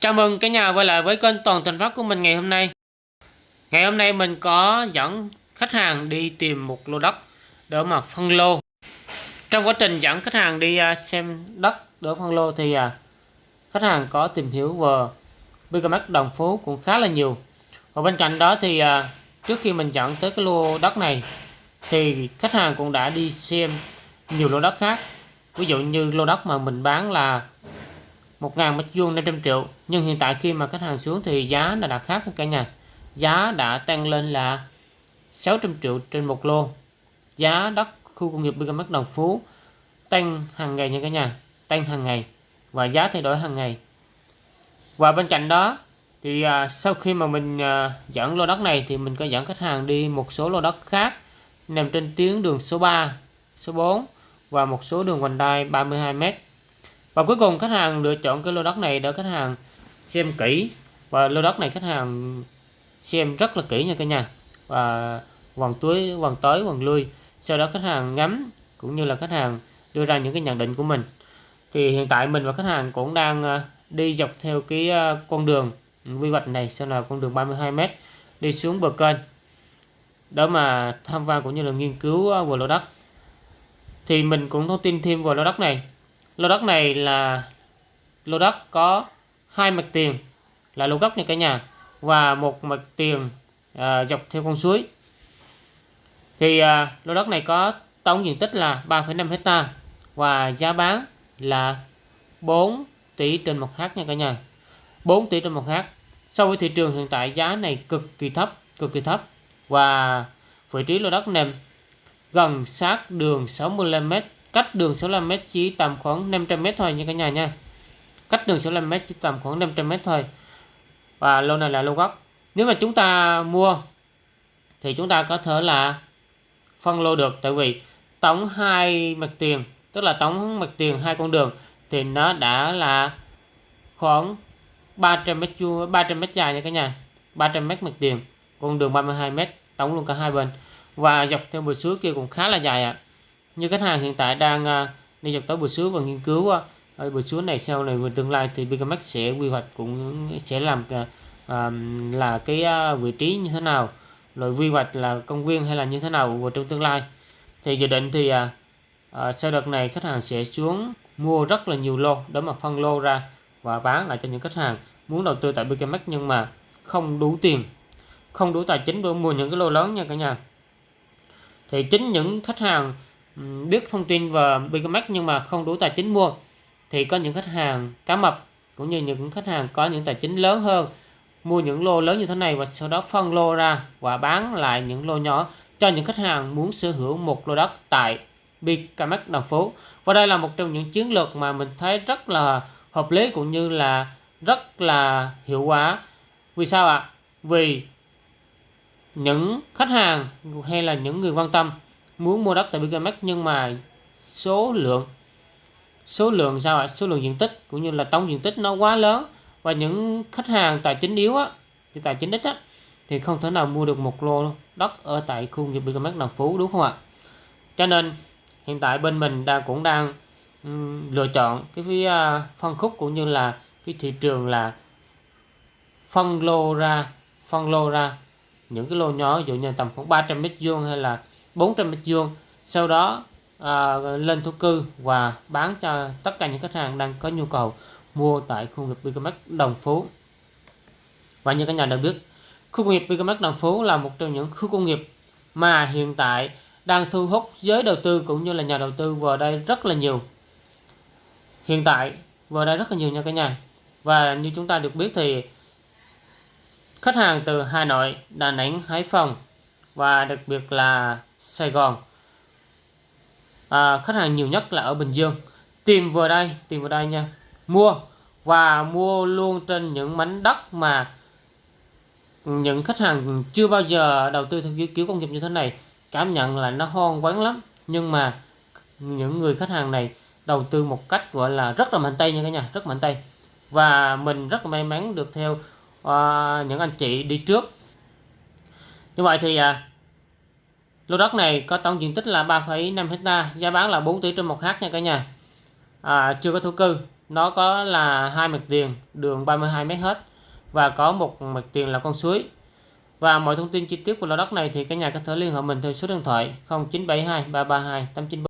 Chào mừng cả nhà quay lại với kênh Toàn Thành Phát của mình ngày hôm nay. Ngày hôm nay mình có dẫn khách hàng đi tìm một lô đất để mà phân lô. Trong quá trình dẫn khách hàng đi à, xem đất để phân lô thì à, khách hàng có tìm hiểu về BKMX Đồng Phú cũng khá là nhiều. Và bên cạnh đó thì à, trước khi mình dẫn tới cái lô đất này thì khách hàng cũng đã đi xem nhiều lô đất khác. Ví dụ như lô đất mà mình bán là 1.000 mét vuông 500 triệu. Nhưng hiện tại khi mà khách hàng xuống thì giá là đã khác cả nhà. Giá đã tăng lên là 600 triệu trên một lô. Giá đất khu công nghiệp BKMX Đồng Phú tăng hàng ngày nha cả nhà. Tăng hàng ngày. Và giá thay đổi hàng ngày. Và bên cạnh đó thì à, sau khi mà mình à, dẫn lô đất này thì mình có dẫn khách hàng đi một số lô đất khác nằm trên tuyến đường số 3 số 4 và một số đường vành đai 32m và cuối cùng khách hàng lựa chọn cái lô đất này để khách hàng xem kỹ. Và lô đất này khách hàng xem rất là kỹ nha cả nhà. Và vòng túi, vòng tới, vòng lui. Sau đó khách hàng ngắm cũng như là khách hàng đưa ra những cái nhận định của mình. Thì hiện tại mình và khách hàng cũng đang ờ, đi dọc theo cái ờ, con đường quy hoạch này sau là con đường 32m đi xuống bờ kênh. Đó mà tham quan cũng như là nghiên cứu vào về lô đất. Thì mình cũng thông tin thêm về lô đất này lô đất này là lô đất có hai mặt tiền là lô gốc nha cả nhà và một mặt tiền à, dọc theo con suối. Thì à, lô đất này có tổng diện tích là 3,5 hecta và giá bán là 4 tỷ trên một hát nha cả nhà. 4 tỷ trên một hát. So với thị trường hiện tại giá này cực kỳ thấp cực kỳ thấp. Và vị trí lô đất nằm gần sát đường 65m cách đường 65m chỉ tầm khoảng 500m thôi nha cả nhà nha. Cách đường 65m chỉ tầm khoảng 500m thôi. Và lô này là lô gốc. Nếu mà chúng ta mua, thì chúng ta có thể là phân lô được. Tại vì tổng hai mặt tiền, tức là tổng mặt tiền hai con đường, thì nó đã là khoảng 300 mét vuông 300 mét dài nha cả nhà. 300 mét mặt tiền, con đường 32 mét, tổng luôn cả hai bên. Và dọc theo bờ suối kia cũng khá là dài ạ. à như khách hàng hiện tại đang à, đi dọc tới buổi xuống và nghiên cứu uh, ở bờ này sau này về tương lai thì Bigamax sẽ quy hoạch cũng sẽ làm uh, là cái vị trí như thế nào rồi quy hoạch là công viên hay là như thế nào vào trong tương lai. Thì dự định thì uh, sau đợt này khách hàng sẽ xuống mua rất là nhiều lô để mà phân lô ra và bán lại cho những khách hàng muốn đầu tư tại Bigamax nhưng mà không đủ tiền không đủ tài chính để mua những cái lô lớn nha cả nhà. Thì chính những khách hàng biết thông tin về BKMX nhưng mà không đủ tài chính mua, thì có những khách hàng cá mập cũng như những khách hàng có những tài chính lớn hơn mua những lô lớn như thế này và sau đó phân lô ra và bán lại những lô nhỏ cho những khách hàng muốn sở hữu một lô đất tại BKMX Đồng Phú. Và đây là một trong những chiến lược mà mình thấy rất là hợp lý cũng như là rất là hiệu quả. Vì sao ạ? Vì những khách hàng hay là những người quan tâm muốn mua đất tại Bigamex nhưng mà số lượng số lượng sao ạ? Số lượng diện tích cũng như là tổng diện tích nó quá lớn. Và những khách hàng tài chính yếu á thì tài chính ít á thì không thể nào mua được một lô đất ở tại khu nghiệp Bigamex Đồng Phú đúng không ạ? Cho nên hiện tại bên mình đang cũng đang um, lựa chọn cái phía uh, phân khúc cũng như là cái thị trường là phân lô ra phân lô ra những cái lô nhỏ ví dụ như tầm khoảng 300 mét vuông hay là 400 mét vuông. Sau đó à, lên thổ cư và bán cho tất cả những khách hàng đang có nhu cầu mua tại khu nghiệp BKMX Đồng Phú. Và như các nhà đã biết khu công nghiệp BKMX Đồng Phú là một trong những khu công nghiệp mà hiện tại đang thu hút giới đầu tư cũng như là nhà đầu tư vào đây rất là nhiều. Hiện tại vào đây rất là nhiều nha cả nhà. Và như chúng ta được biết thì khách hàng từ Hà Nội, Đà Nẵng, Hải Phòng và đặc biệt là Sài Gòn. À, khách hàng nhiều nhất là ở Bình Dương. Tìm vào đây tìm vào đây nha. Mua và mua luôn trên những mảnh đất mà những khách hàng chưa bao giờ đầu tư theo kiểu, kiểu công nghiệp như thế này cảm nhận là nó hoang vắng lắm. Nhưng mà những người khách hàng này đầu tư một cách gọi là rất là mạnh tay nha cả nhà rất mạnh tay. Và mình rất là may mắn được theo uh, những anh chị đi trước. Như vậy thì uh, Lô đất này có tổng diện tích là 3,5 hecta, giá bán là 4 tỷ trên 1 h nha cả nhà. À, chưa có thổ cư nó có là hai mặt tiền đường 32 mét hết và có một mặt tiền là con suối và mọi thông tin chi tiết của lô đất này thì cả nhà có thể liên hệ mình theo số điện thoại 0972 332 894